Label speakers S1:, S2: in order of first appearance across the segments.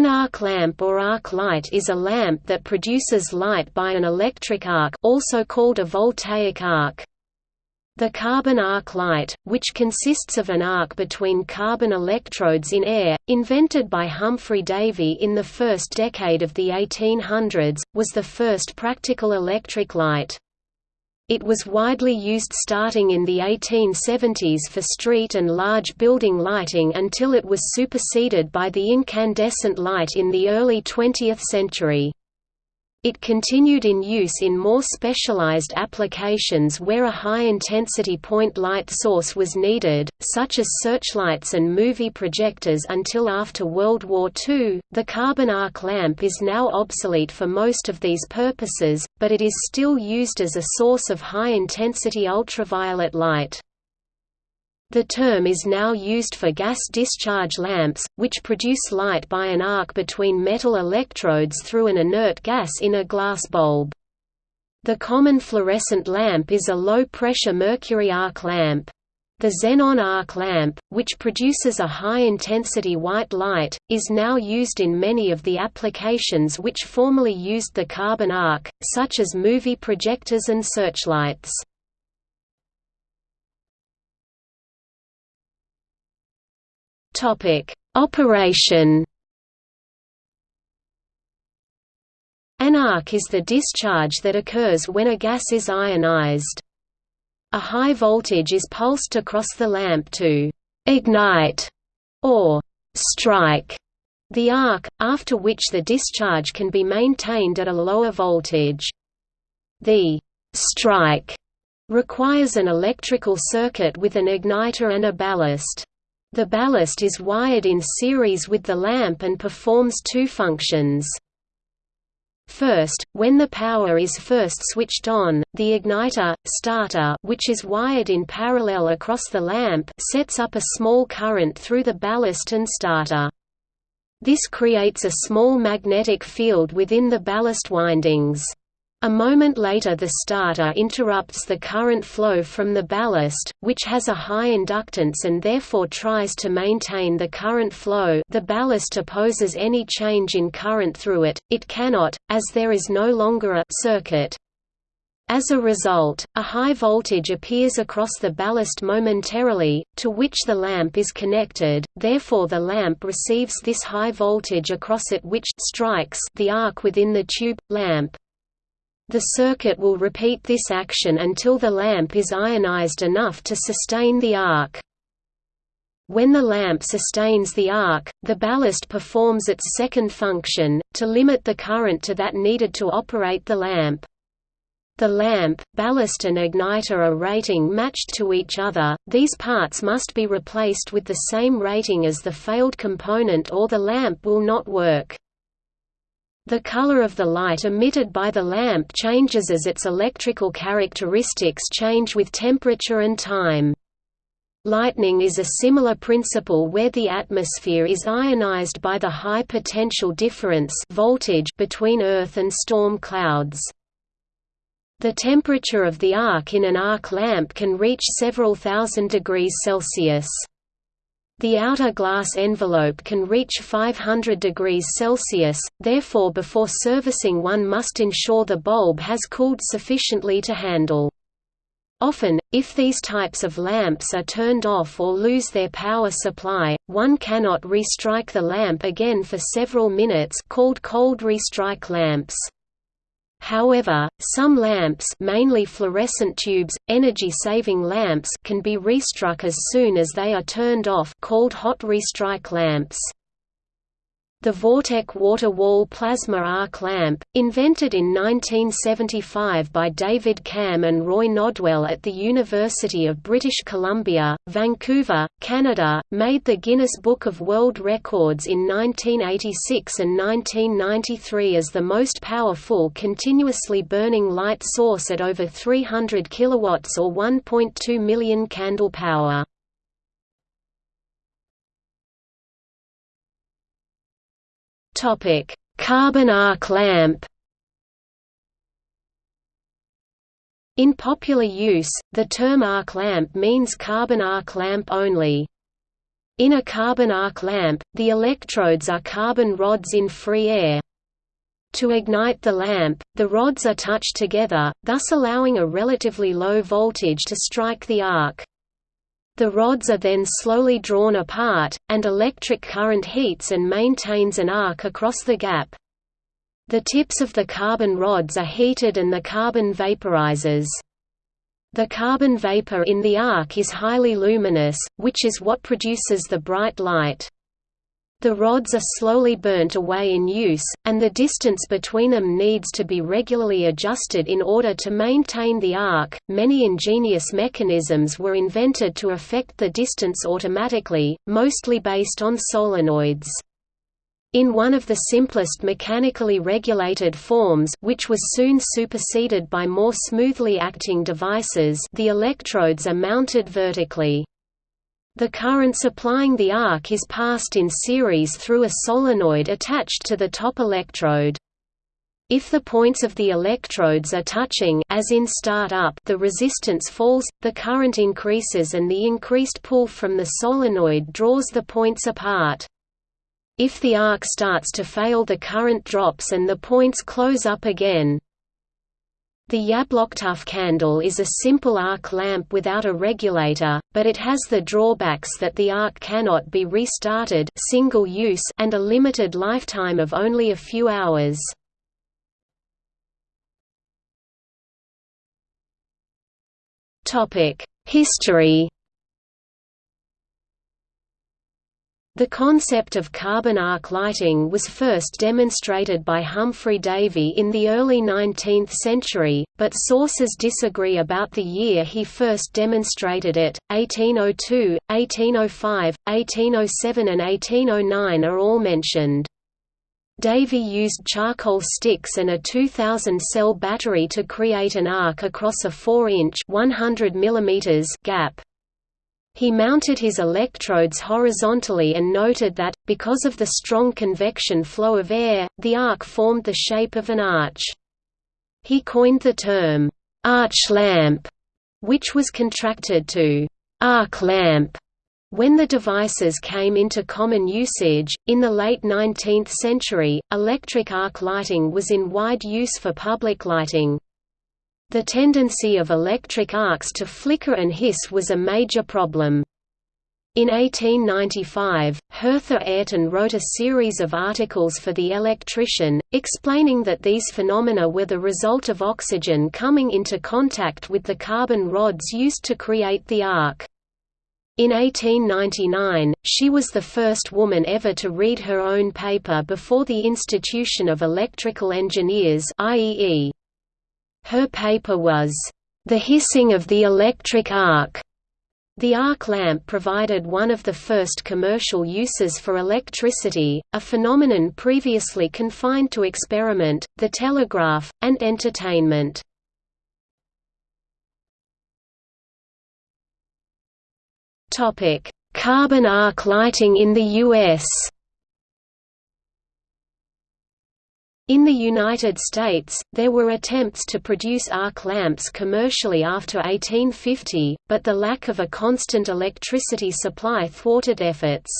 S1: An arc lamp or arc light is a lamp that produces light by an electric arc also called a voltaic arc. The carbon arc light, which consists of an arc between carbon electrodes in air, invented by Humphry Davy in the first decade of the 1800s, was the first practical electric light. It was widely used starting in the 1870s for street and large building lighting until it was superseded by the incandescent light in the early 20th century. It continued in use in more specialized applications where a high-intensity point light source was needed, such as searchlights and movie projectors until after World War II. The carbon arc lamp is now obsolete for most of these purposes, but it is still used as a source of high-intensity ultraviolet light. The term is now used for gas discharge lamps, which produce light by an arc between metal electrodes through an inert gas in a glass bulb. The common fluorescent lamp is a low-pressure mercury arc lamp. The xenon arc lamp, which produces a high-intensity white light, is now used in many of the applications which formerly used the carbon arc, such as movie projectors and searchlights. Topic: Operation. An arc is the discharge that occurs when a gas is ionized. A high voltage is pulsed across the lamp to ignite or strike the arc, after which the discharge can be maintained at a lower voltage. The strike requires an electrical circuit with an igniter and a ballast. The ballast is wired in series with the lamp and performs two functions. First, when the power is first switched on, the igniter, starter which is wired in parallel across the lamp sets up a small current through the ballast and starter. This creates a small magnetic field within the ballast windings. A moment later the starter interrupts the current flow from the ballast, which has a high inductance and therefore tries to maintain the current flow the ballast opposes any change in current through it, it cannot, as there is no longer a circuit. As a result, a high voltage appears across the ballast momentarily, to which the lamp is connected, therefore the lamp receives this high voltage across it which strikes the arc within the tube, lamp. The circuit will repeat this action until the lamp is ionized enough to sustain the arc. When the lamp sustains the arc, the ballast performs its second function, to limit the current to that needed to operate the lamp. The lamp, ballast and igniter are rating matched to each other, these parts must be replaced with the same rating as the failed component or the lamp will not work. The color of the light emitted by the lamp changes as its electrical characteristics change with temperature and time. Lightning is a similar principle where the atmosphere is ionized by the high potential difference voltage between Earth and storm clouds. The temperature of the arc in an arc lamp can reach several thousand degrees Celsius. The outer glass envelope can reach 500 degrees Celsius, therefore before servicing one must ensure the bulb has cooled sufficiently to handle. Often, if these types of lamps are turned off or lose their power supply, one cannot restrike the lamp again for several minutes called cold restrike lamps. However, some lamps mainly fluorescent tubes, energy-saving lamps can be restruck as soon as they are turned off called hot restrike lamps. The Vortek water wall plasma arc lamp, invented in 1975 by David Camm and Roy Nodwell at the University of British Columbia, Vancouver, Canada, made the Guinness Book of World Records in 1986 and 1993 as the most powerful continuously burning light source at over 300 kilowatts or 1.2 million candle power. Topic: Carbon arc lamp. In popular use, the term arc lamp means carbon arc lamp only. In a carbon arc lamp, the electrodes are carbon rods in free air. To ignite the lamp, the rods are touched together, thus allowing a relatively low voltage to strike the arc. The rods are then slowly drawn apart, and electric current heats and maintains an arc across the gap. The tips of the carbon rods are heated and the carbon vaporizes. The carbon vapor in the arc is highly luminous, which is what produces the bright light. The rods are slowly burnt away in use, and the distance between them needs to be regularly adjusted in order to maintain the arc. Many ingenious mechanisms were invented to affect the distance automatically, mostly based on solenoids. In one of the simplest mechanically regulated forms which was soon superseded by more smoothly acting devices the electrodes are mounted vertically. The current supplying the arc is passed in series through a solenoid attached to the top electrode. If the points of the electrodes are touching as in start-up the resistance falls, the current increases and the increased pull from the solenoid draws the points apart. If the arc starts to fail the current drops and the points close up again. The Yablochkov candle is a simple arc lamp without a regulator, but it has the drawbacks that the arc cannot be restarted single use and a limited lifetime of only a few hours. History The concept of carbon arc lighting was first demonstrated by Humphry Davy in the early 19th century, but sources disagree about the year he first demonstrated it. 1802, 1805, 1807 and 1809 are all mentioned. Davy used charcoal sticks and a 2000-cell battery to create an arc across a 4-inch gap. He mounted his electrodes horizontally and noted that, because of the strong convection flow of air, the arc formed the shape of an arch. He coined the term, arch lamp, which was contracted to arc lamp. When the devices came into common usage, in the late 19th century, electric arc lighting was in wide use for public lighting. The tendency of electric arcs to flicker and hiss was a major problem. In 1895, Hertha Ayrton wrote a series of articles for The Electrician, explaining that these phenomena were the result of oxygen coming into contact with the carbon rods used to create the arc. In 1899, she was the first woman ever to read her own paper before the Institution of Electrical Engineers IEE. Her paper was, "...the hissing of the electric arc." The arc lamp provided one of the first commercial uses for electricity, a phenomenon previously confined to experiment, the telegraph, and entertainment. Carbon arc lighting in the U.S. In the United States, there were attempts to produce arc lamps commercially after 1850, but the lack of a constant electricity supply thwarted efforts.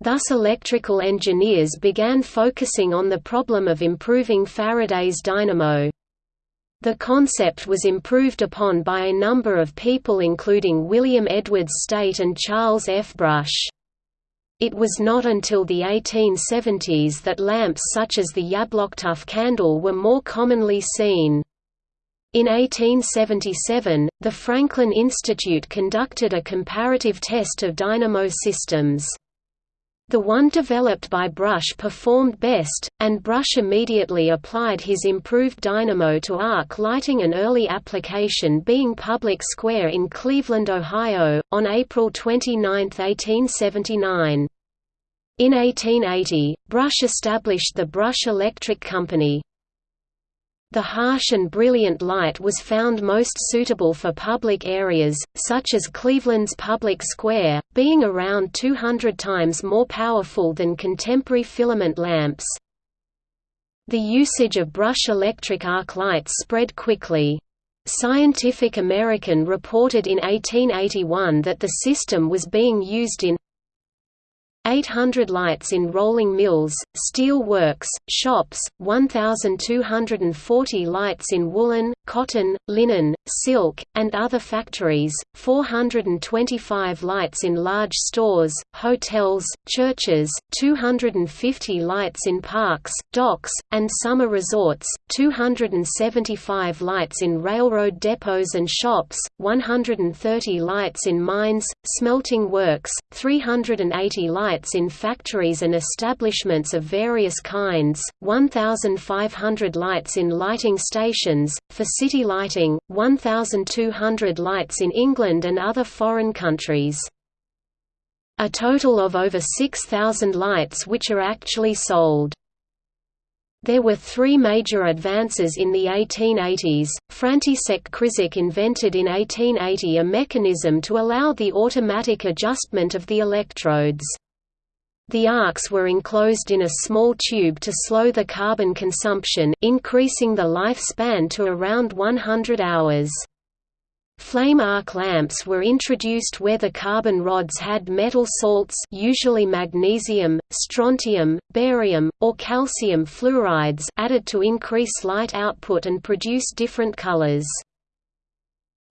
S1: Thus electrical engineers began focusing on the problem of improving Faraday's dynamo. The concept was improved upon by a number of people including William Edwards Staite and Charles F. Brush. It was not until the 1870s that lamps such as the Yablochkov candle were more commonly seen. In 1877, the Franklin Institute conducted a comparative test of dynamo systems. The one developed by Brush performed best, and Brush immediately applied his improved dynamo to arc lighting an early application being Public Square in Cleveland, Ohio, on April 29, 1879. In 1880, Brush established the Brush Electric Company. The harsh and brilliant light was found most suitable for public areas, such as Cleveland's Public Square, being around 200 times more powerful than contemporary filament lamps. The usage of brush electric arc lights spread quickly. Scientific American reported in 1881 that the system was being used in 800 lights in rolling mills, steel works, shops, 1,240 lights in woolen, cotton, linen, silk, and other factories, 425 lights in large stores, hotels, churches, 250 lights in parks, docks, and summer resorts, 275 lights in railroad depots and shops, 130 lights in mines, smelting works, 380 lights in factories and establishments of various kinds, 1,500 lights in lighting stations, for city lighting, 1,200 lights in England and other foreign countries. A total of over 6,000 lights which are actually sold. There were three major advances in the 1880s. František Křižík invented in 1880 a mechanism to allow the automatic adjustment of the electrodes. The arcs were enclosed in a small tube to slow the carbon consumption, increasing the lifespan to around 100 hours. Flame arc lamps were introduced where the carbon rods had metal salts usually magnesium, strontium, barium, or calcium fluorides added to increase light output and produce different colors.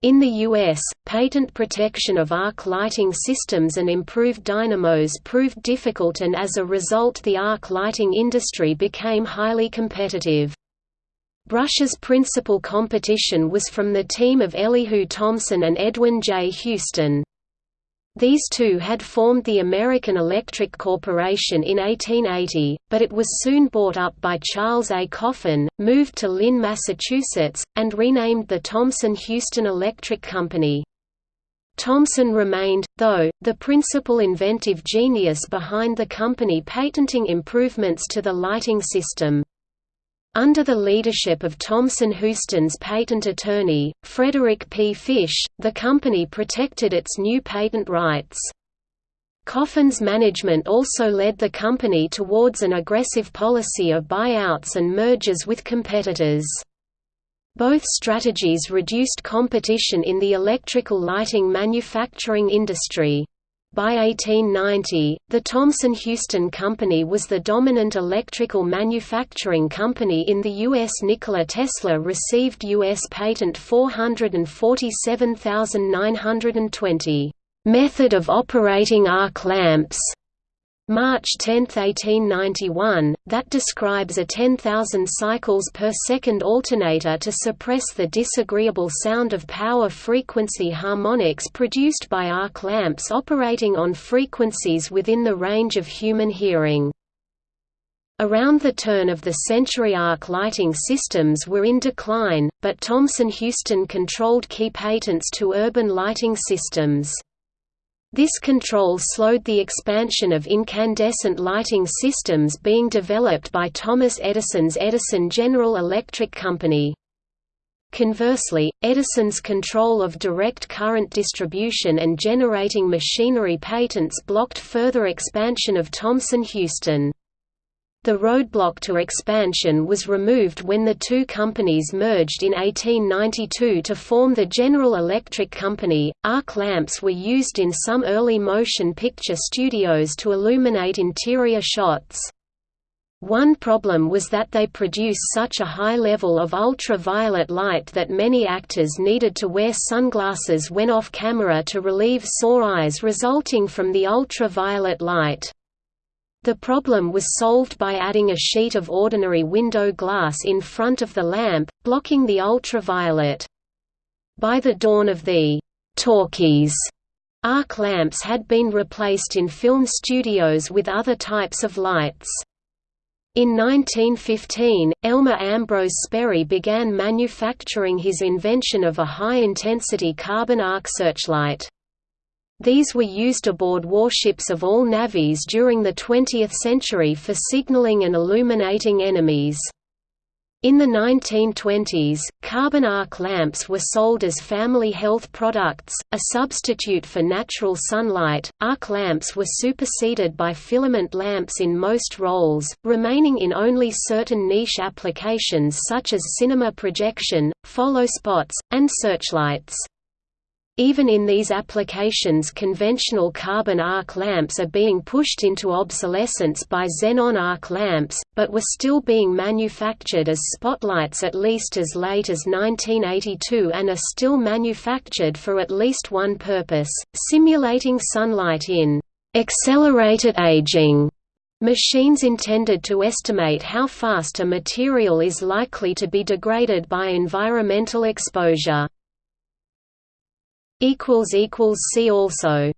S1: In the U.S., patent protection of arc lighting systems and improved dynamos proved difficult and as a result the arc lighting industry became highly competitive. Brush's principal competition was from the team of Elihu Thomson and Edwin J. Houston. These two had formed the American Electric Corporation in 1880, but it was soon bought up by Charles A. Coffin, moved to Lynn, Massachusetts, and renamed the Thomson-Houston Electric Company. Thomson remained, though, the principal inventive genius behind the company patenting improvements to the lighting system. Under the leadership of Thomson-Houston's patent attorney, Frederick P. Fish, the company protected its new patent rights. Coffin's management also led the company towards an aggressive policy of buyouts and mergers with competitors. Both strategies reduced competition in the electrical lighting manufacturing industry. By 1890, the Thomson-Houston Company was the dominant electrical manufacturing company in the U.S. Nikola Tesla received U.S. Patent 447920, "...method of operating arc lamps", March 10, 1891, that describes a 10,000 cycles per second alternator to suppress the disagreeable sound of power frequency harmonics produced by arc lamps operating on frequencies within the range of human hearing. Around the turn of the century arc lighting systems were in decline, but Thomson-Houston controlled key patents to urban lighting systems. This control slowed the expansion of incandescent lighting systems being developed by Thomas Edison's Edison General Electric Company. Conversely, Edison's control of direct current distribution and generating machinery patents blocked further expansion of Thomson-Houston. The roadblock to expansion was removed when the two companies merged in 1892 to form the General Electric Company. Arc lamps were used in some early motion picture studios to illuminate interior shots. One problem was that they produce such a high level of ultraviolet light that many actors needed to wear sunglasses when off camera to relieve sore eyes resulting from the ultraviolet light. The problem was solved by adding a sheet of ordinary window glass in front of the lamp, blocking the ultraviolet. By the dawn of the talkies, arc lamps had been replaced in film studios with other types of lights. In 1915, Elmer Ambrose Sperry began manufacturing his invention of a high-intensity carbon arc searchlight. These were used aboard warships of all navies during the 20th century for signaling and illuminating enemies. In the 1920s, carbon arc lamps were sold as family health products, a substitute for natural sunlight. Arc lamps were superseded by filament lamps in most roles, remaining in only certain niche applications such as cinema projection, follow spots, and searchlights. Even in these applications conventional carbon arc lamps are being pushed into obsolescence by xenon arc lamps, but were still being manufactured as spotlights at least as late as 1982 and are still manufactured for at least one purpose, simulating sunlight in accelerated aging machines intended to estimate how fast a material is likely to be degraded by environmental exposure. See also